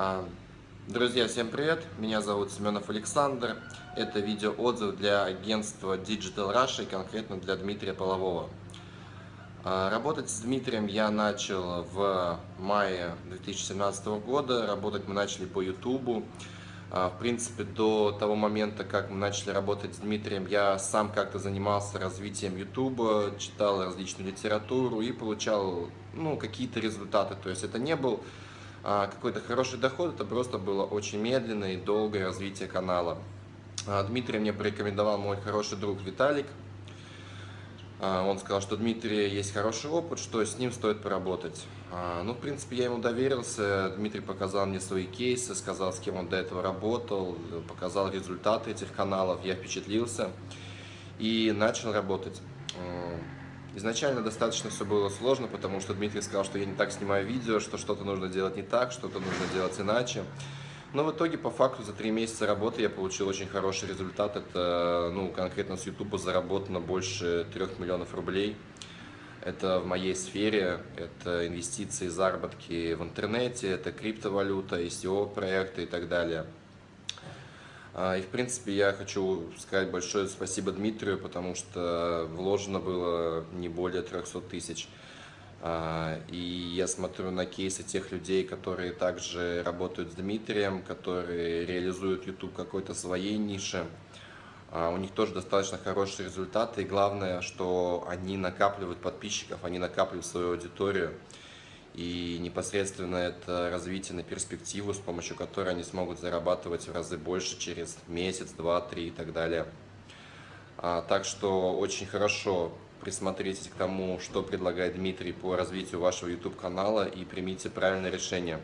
А, друзья, всем привет! Меня зовут Семенов Александр. Это видеоотзыв для агентства Digital Russia, конкретно для Дмитрия Полового. А, работать с Дмитрием я начал в мае 2017 года. Работать мы начали по YouTube. А, в принципе, до того момента, как мы начали работать с Дмитрием, я сам как-то занимался развитием YouTube, читал различную литературу и получал ну, какие-то результаты. То есть это не был какой-то хороший доход, это просто было очень медленное и долгое развитие канала. А, Дмитрий мне порекомендовал мой хороший друг Виталик. А, он сказал, что Дмитрий есть хороший опыт, что с ним стоит поработать. Ну, в принципе, я ему доверился. Дмитрий показал мне свои кейсы, сказал, с кем он до этого работал, показал результаты этих каналов. Я впечатлился и начал работать. Изначально достаточно все было сложно, потому что Дмитрий сказал, что я не так снимаю видео, что что-то нужно делать не так, что-то нужно делать иначе. Но в итоге, по факту, за три месяца работы я получил очень хороший результат. Это, ну, конкретно с YouTube заработано больше трех миллионов рублей. Это в моей сфере, это инвестиции, заработки в интернете, это криптовалюта, SEO-проекты и так далее. А, и, в принципе, я хочу сказать большое спасибо Дмитрию, потому что вложено было не более 300 тысяч. А, и я смотрю на кейсы тех людей, которые также работают с Дмитрием, которые реализуют YouTube какой-то своей нише. А, у них тоже достаточно хорошие результаты. И главное, что они накапливают подписчиков, они накапливают свою аудиторию. И непосредственно это развитие на перспективу, с помощью которой они смогут зарабатывать в разы больше через месяц, два, три и так далее. А, так что очень хорошо присмотритесь к тому, что предлагает Дмитрий по развитию вашего YouTube-канала и примите правильное решение.